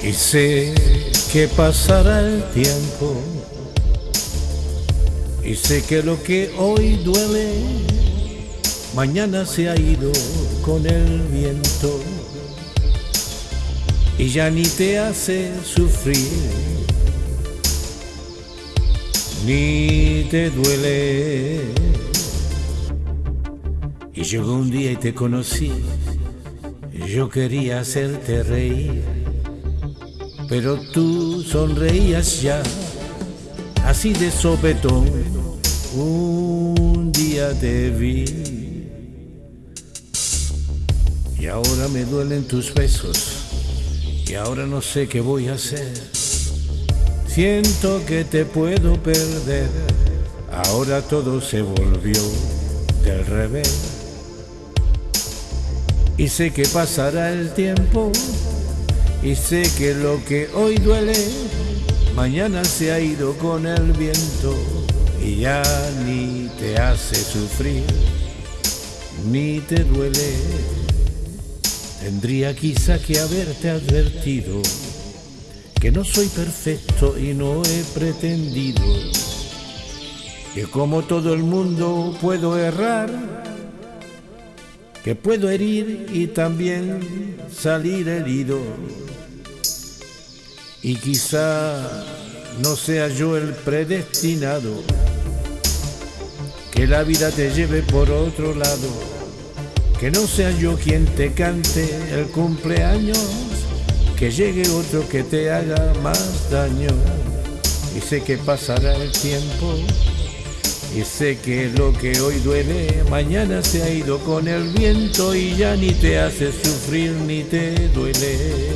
Y sé que pasará el tiempo. Y sé que lo que hoy duele, mañana se ha ido con el viento. Y ya ni te hace sufrir, ni te duele. Y llegó un día y te conocí, yo quería hacerte reír pero tú sonreías ya, así de sopetón, un día te vi. Y ahora me duelen tus besos, y ahora no sé qué voy a hacer. Siento que te puedo perder, ahora todo se volvió del revés. Y sé que pasará el tiempo y sé que lo que hoy duele, mañana se ha ido con el viento y ya ni te hace sufrir, ni te duele. Tendría quizá que haberte advertido que no soy perfecto y no he pretendido que como todo el mundo puedo errar, que puedo herir y también salir herido y quizá no sea yo el predestinado, que la vida te lleve por otro lado, que no sea yo quien te cante el cumpleaños, que llegue otro que te haga más daño. Y sé que pasará el tiempo, y sé que lo que hoy duele, mañana se ha ido con el viento y ya ni te hace sufrir ni te duele.